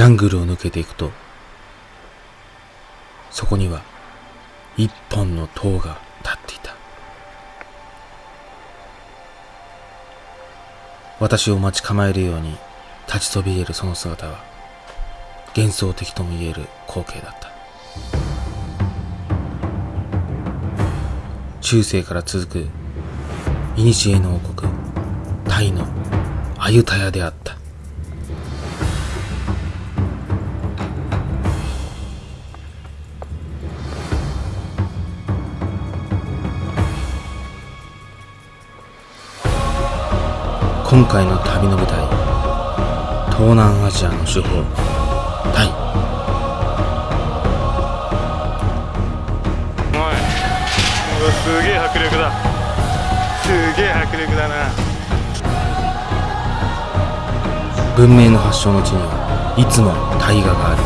ジャングルを抜けていくとそこには一本の塔が立っていた。私を待ち構えるように立ちそびえるその姿は幻想的とも言える光景だった。中世から続く古の王国タイのアユタヤであった。今回の旅の舞台東南アジアの手法タイ。すげえ迫力だ。すげえ迫力だな。文明の発祥の地にはいつも大河がある。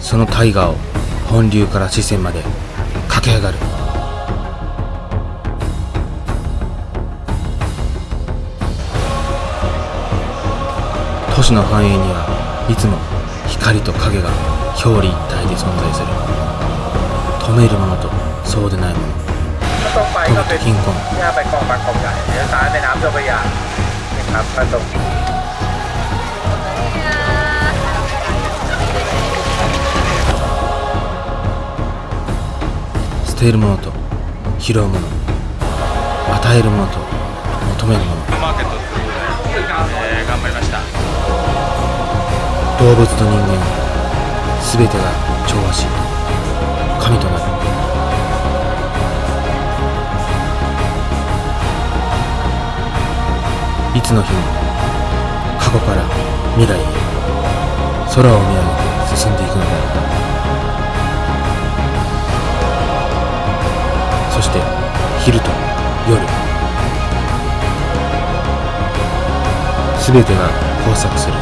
その大河を本流から四川まで駆け上がるの繁栄にはいつも光と影が表裏一体で存在する。止めるものとそうでないもの。と貧困捨てるものと拾うもの。与えるものと求めるもの、頑張りました。動物と人間全てが調和し神となる。いつの日も過去から未来へ空を見上げて進んでいくのであったそして昼と夜。全てが交錯する。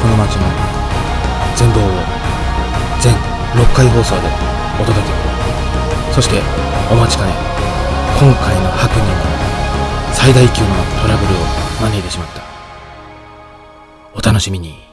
この街の全貌を全6回放送でお届けそしてお待ちかね今回のハプニング最大級のトラブルを招いてしまった。お楽しみに。